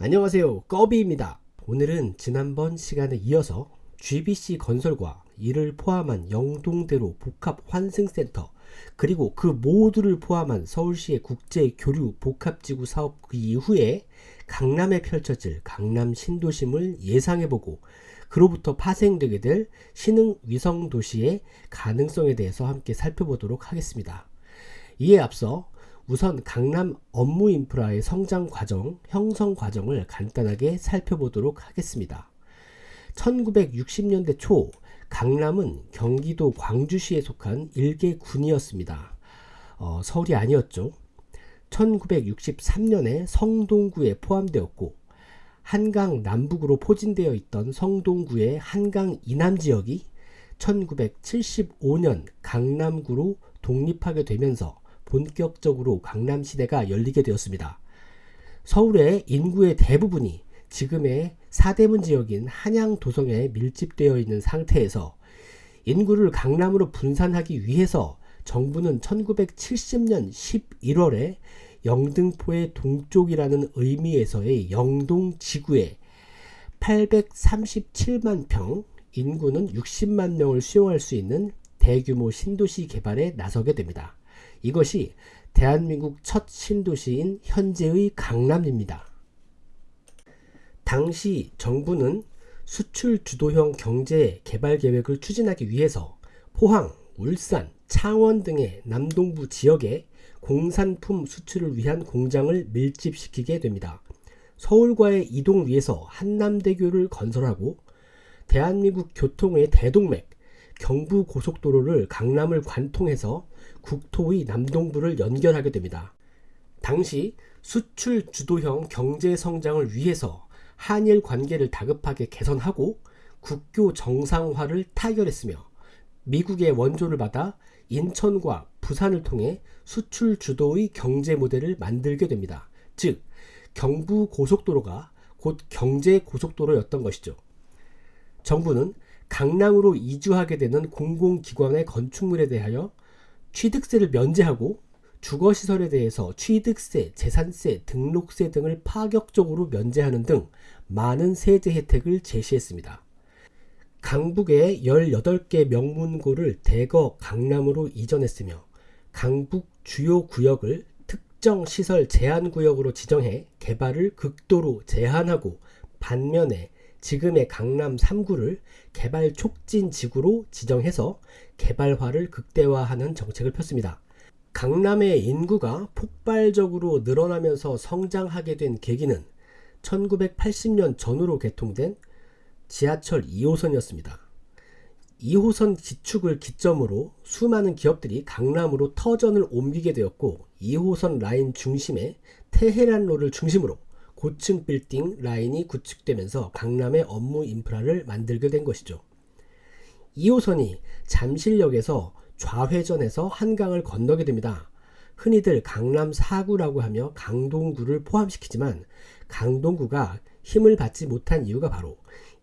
안녕하세요 꺼비입니다 오늘은 지난번 시간에 이어서 GBC 건설과 이를 포함한 영동대로 복합환승센터 그리고 그 모두를 포함한 서울시의 국제교류 복합지구 사업 그 이후에 강남에 펼쳐질 강남 신도심을 예상해보고 그로부터 파생되게 될 신흥 위성도시의 가능성에 대해서 함께 살펴보도록 하겠습니다. 이에 앞서 우선 강남 업무 인프라의 성장 과정, 형성 과정을 간단하게 살펴보도록 하겠습니다. 1960년대 초 강남은 경기도 광주시에 속한 일개 군이었습니다. 어, 서울이 아니었죠. 1963년에 성동구에 포함되었고 한강 남북으로 포진되어 있던 성동구의 한강 이남 지역이 1975년 강남구로 독립하게 되면서 본격적으로 강남시대가 열리게 되었습니다. 서울의 인구의 대부분이 지금의 사대문 지역인 한양 도성에 밀집되어 있는 상태에서 인구를 강남으로 분산하기 위해서 정부는 1970년 11월에 영등포의 동쪽이라는 의미에서의 영동 지구에 837만 평, 인구는 60만 명을 수용할 수 있는 대규모 신도시 개발에 나서게 됩니다. 이것이 대한민국 첫 신도시인 현재의 강남입니다. 당시 정부는 수출 주도형 경제 개발 계획을 추진하기 위해서 포항, 울산, 창원 등의 남동부 지역에 공산품 수출을 위한 공장을 밀집시키게 됩니다. 서울과의 이동 위해서 한남대교를 건설하고 대한민국 교통의 대동맥 경부 고속도로를 강남을 관통해서 국토의 남동부를 연결하게 됩니다. 당시 수출 주도형 경제 성장을 위해서 한일 관계를 다급하게 개선하고 국교 정상화를 타결했으며 미국의 원조를 받아 인천과 부산을 통해 수출 주도의 경제 모델을 만들게 됩니다. 즉 경부 고속도로가 곧 경제 고속도로였던 것이죠. 정부는 강남으로 이주하게 되는 공공기관의 건축물에 대하여 취득세를 면제하고 주거시설에 대해서 취득세, 재산세, 등록세 등을 파격적으로 면제하는 등 많은 세제 혜택을 제시했습니다. 강북의 18개 명문고를 대거 강남으로 이전했으며 강북 주요 구역을 특정 시설 제한 구역으로 지정해 개발을 극도로 제한하고 반면에 지금의 강남 3구를 개발 촉진 지구로 지정해서 개발화를 극대화하는 정책을 폈습니다. 강남의 인구가 폭발적으로 늘어나면서 성장하게 된 계기는 1980년 전후로 개통된 지하철 2호선이었습니다. 2호선 기축을 기점으로 수많은 기업들이 강남으로 터전을 옮기게 되었고 2호선 라인 중심에 테헤란로를 중심으로 고층 빌딩 라인이 구축되면서 강남의 업무 인프라를 만들게 된 것이죠. 2호선이 잠실역에서 좌회전해서 한강을 건너게 됩니다. 흔히들 강남 4구라고 하며 강동구를 포함시키지만 강동구가 힘을 받지 못한 이유가 바로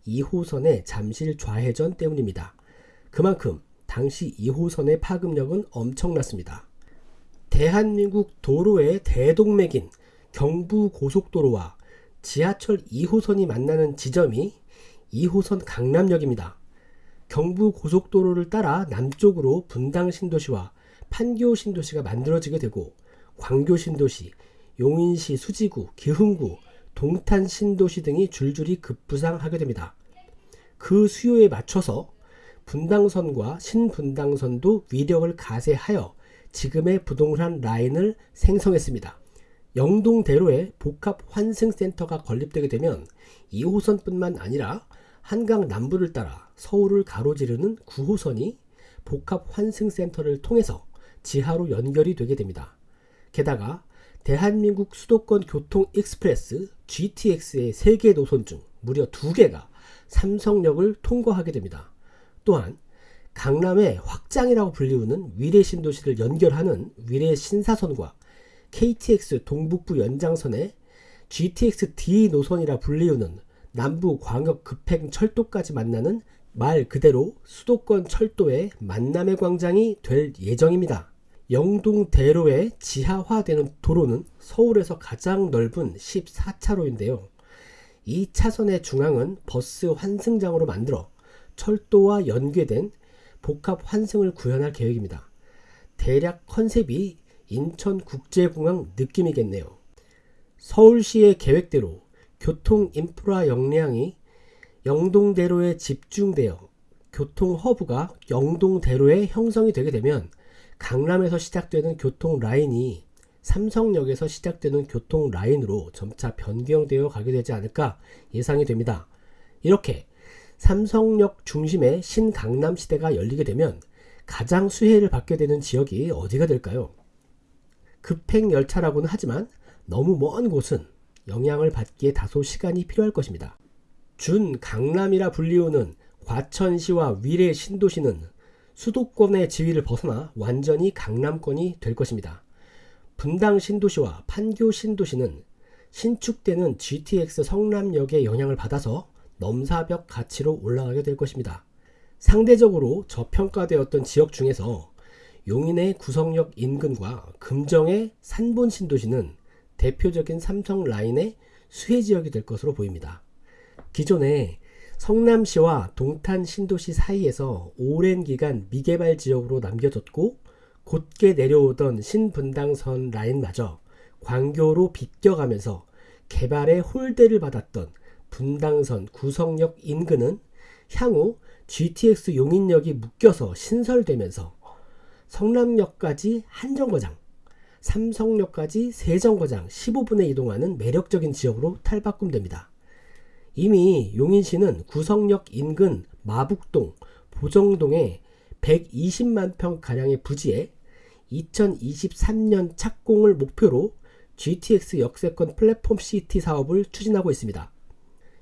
2호선의 잠실 좌회전 때문입니다. 그만큼 당시 2호선의 파급력은 엄청났습니다. 대한민국 도로의 대동맥인 경부고속도로와 지하철 2호선이 만나는 지점이 2호선 강남역입니다. 경부고속도로를 따라 남쪽으로 분당신도시와 판교신도시가 만들어지게 되고 광교신도시, 용인시 수지구, 기흥구, 동탄신도시 등이 줄줄이 급부상하게 됩니다. 그 수요에 맞춰서 분당선과 신분당선도 위력을 가세하여 지금의 부동산 라인을 생성했습니다. 영동대로에 복합 환승센터가 건립되게 되면 2호선뿐만 아니라 한강 남부를 따라 서울을 가로지르는 9호선이 복합 환승센터를 통해서 지하로 연결이 되게 됩니다. 게다가 대한민국 수도권 교통 express GTX의 3개 노선 중 무려 2개가 삼성역을 통과하게 됩니다. 또한 강남의 확장이라고 불리우는 위례 신도시를 연결하는 위례 신사선과 KTX 동북부 연장선에 GTX D 노선이라 불리우는 남부 광역 급행 철도까지 만나는 말 그대로 수도권 철도의 만남의 광장이 될 예정입니다. 영동대로의 지하화되는 도로는 서울에서 가장 넓은 14차로인데요. 이 차선의 중앙은 버스 환승장으로 만들어 철도와 연계된 복합 환승을 구현할 계획입니다. 대략 컨셉이 인천국제공항 느낌이겠네요. 서울시의 계획대로 교통 인프라 역량이 영동대로에 집중되어 교통 허브가 영동대로에 형성이 되게 되면 강남에서 시작되는 교통 라인이 삼성역에서 시작되는 교통 라인으로 점차 변경되어 가게 되지 않을까 예상이 됩니다. 이렇게 삼성역 중심의 신강남 시대가 열리게 되면 가장 수혜를 받게 되는 지역이 어디가 될까요? 급행 열차라고는 하지만 너무 먼 곳은 영향을 받기에 다소 시간이 필요할 것입니다. 준 강남이라 불리우는 과천시와 위례 신도시는 수도권의 지위를 벗어나 완전히 강남권이 될 것입니다. 분당 신도시와 판교 신도시는 신축되는 GTX 성남역의 영향을 받아서 넘사벽 가치로 올라가게 될 것입니다. 상대적으로 저평가되었던 지역 중에서 용인의 구성역 인근과 금정의 산본 신도시는 대표적인 삼성 라인의 수혜 지역이 될 것으로 보입니다. 기존에 성남시와 동탄 신도시 사이에서 오랜 기간 미개발 지역으로 남겨졌고 곧게 내려오던 신분당선 라인마저 광교로 비껴가면서 개발의 홀대를 받았던 분당선 구성역 인근은 향후 GTX 용인역이 묶여서 신설되면서 성남역까지 한 정거장, 삼성역까지 세 정거장 15분에 이동하는 매력적인 지역으로 탈바꿈됩니다. 이미 용인시는 구성역 인근 마북동, 보정동에 120만 평가량의 부지에 2023년 착공을 목표로 GTX 역세권 플랫폼 시티 사업을 추진하고 있습니다.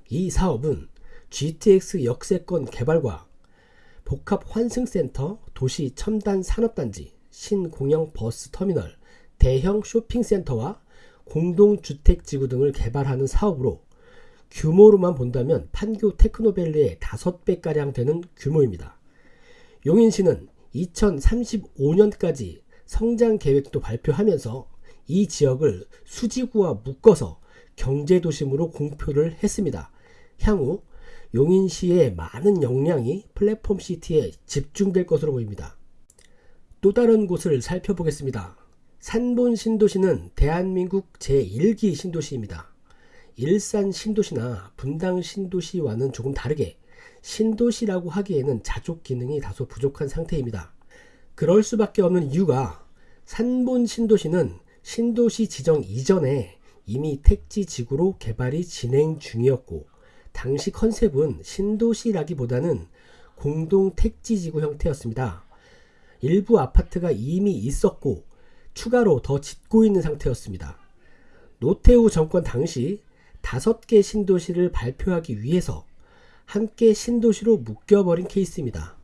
이 사업은 GTX 역세권 개발과 복합 환승센터, 도시 첨단 산업단지, 신공영 버스 터미널, 대형 쇼핑센터와 공동주택지구 등을 개발하는 사업으로 규모로만 본다면 판교 테크노밸리의 5배가량 되는 규모입니다. 용인시는 2035년까지 성장 계획도 발표하면서 이 지역을 수지구와 묶어서 경제도심으로 공표를 했습니다. 향후 용인시의 많은 역량이 플랫폼 시티에 집중될 것으로 보입니다. 또 다른 곳을 살펴보겠습니다. 산본 신도시는 대한민국 제1기 신도시입니다. 일산 신도시나 분당 신도시와는 조금 다르게 신도시라고 하기에는 자족 기능이 다소 부족한 상태입니다. 그럴 수밖에 없는 이유가 산본 신도시는 신도시 지정 이전에 이미 택지 지구로 개발이 진행 중이었고 당시 컨셉은 신도시라기보다는 공동 택지 지구 형태였습니다. 일부 아파트가 이미 있었고 추가로 더 짓고 있는 상태였습니다. 노태우 정권 당시 다섯 개 신도시를 발표하기 위해서 함께 신도시로 묶여버린 케이스입니다.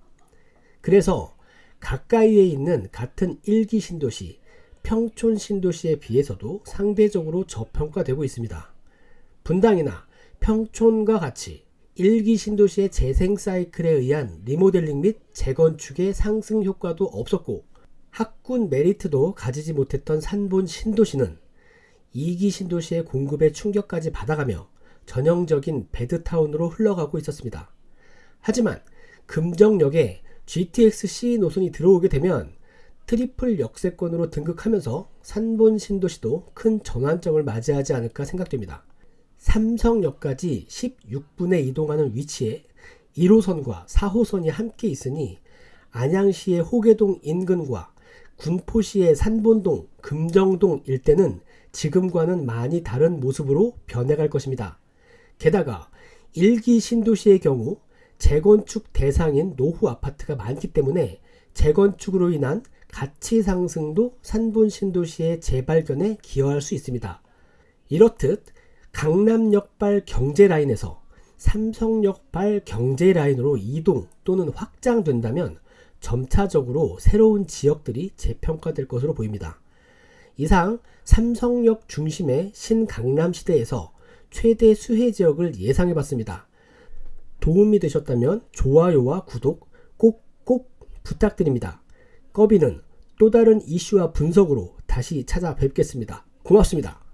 그래서 가까이에 있는 같은 1기 신도시, 평촌 신도시에 비해서도 상대적으로 저평가되고 있습니다. 분당이나 평촌과 같이 1기 신도시의 재생 사이클에 의한 리모델링 및 재건축의 상승 효과도 없었고 학군 메리트도 가지지 못했던 산본 신도시는 2기 신도시의 공급에 충격까지 받아가며 전형적인 배드타운으로 흘러가고 있었습니다. 하지만 금정역에 GTX-C 노선이 들어오게 되면 트리플 역세권으로 등극하면서 산본 신도시도 큰 전환점을 맞이하지 않을까 생각됩니다. 삼성역까지 16분에 이동하는 위치에 1호선과 4호선이 함께 있으니 안양시의 호계동 인근과 군포시의 산본동, 금정동 일대는 지금과는 많이 다른 모습으로 변해갈 것입니다. 게다가 1기 신도시의 경우 재건축 대상인 노후 아파트가 많기 때문에 재건축으로 인한 가치 상승도 산본 신도시의 재발견에 기여할 수 있습니다. 이렇듯 강남역발 경제라인에서 삼성역발 경제라인으로 이동 또는 확장된다면 점차적으로 새로운 지역들이 재평가될 것으로 보입니다. 이상 삼성역 중심의 신강남 시대에서 최대 수혜 지역을 예상해 봤습니다. 도움이 되셨다면 좋아요와 구독 꼭꼭 부탁드립니다. 꺼비는 또 다른 이슈와 분석으로 다시 찾아뵙겠습니다. 고맙습니다.